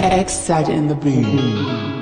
Excited in the beat.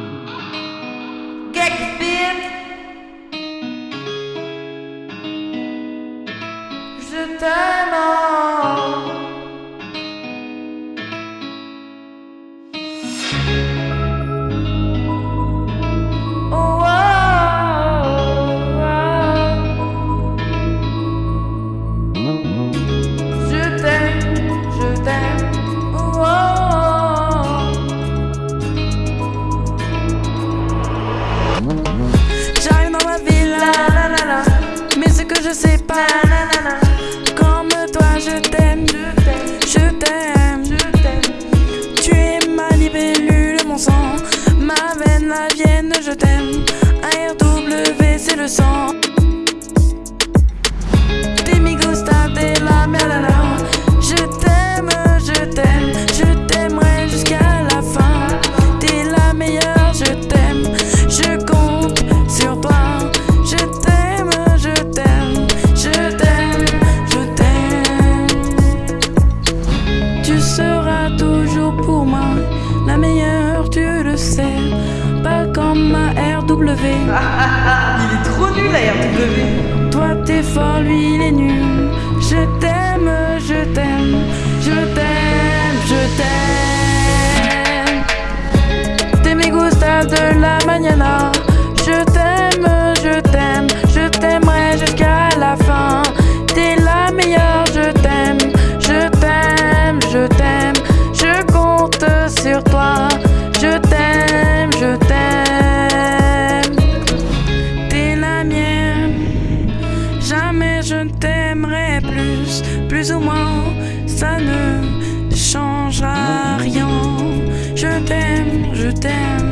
je sais pas. Comme toi, je t'aime, je t'aime. Tu es ma libellule, mon sang. Ma veine, la vienne, je t'aime. ARW, c'est le sang. sais, pas comme ma RW. il est trop nul la RW. Toi t'es fort, lui il est nul. Je t'aime, je t'aime, je t'aime, je t'aime. T'es mes gusta de la mañana. je t'aimerai plus, plus ou moins, ça ne changera rien. Je t'aime, je t'aime.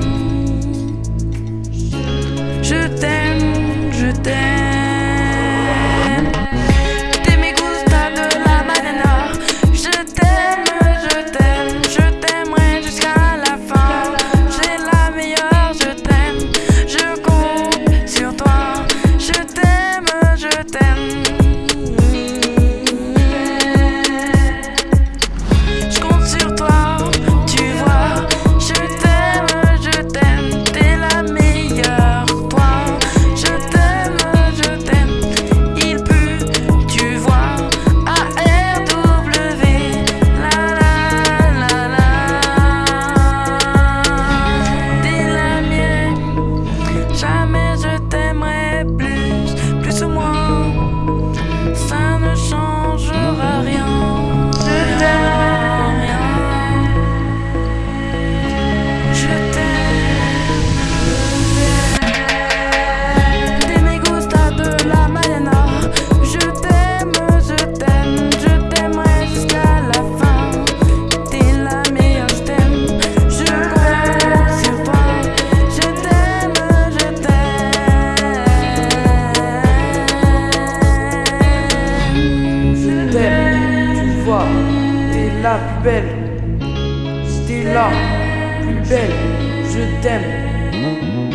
해줄 때 toi, t'es la plus belle. T'es la plus belle, je t'aime.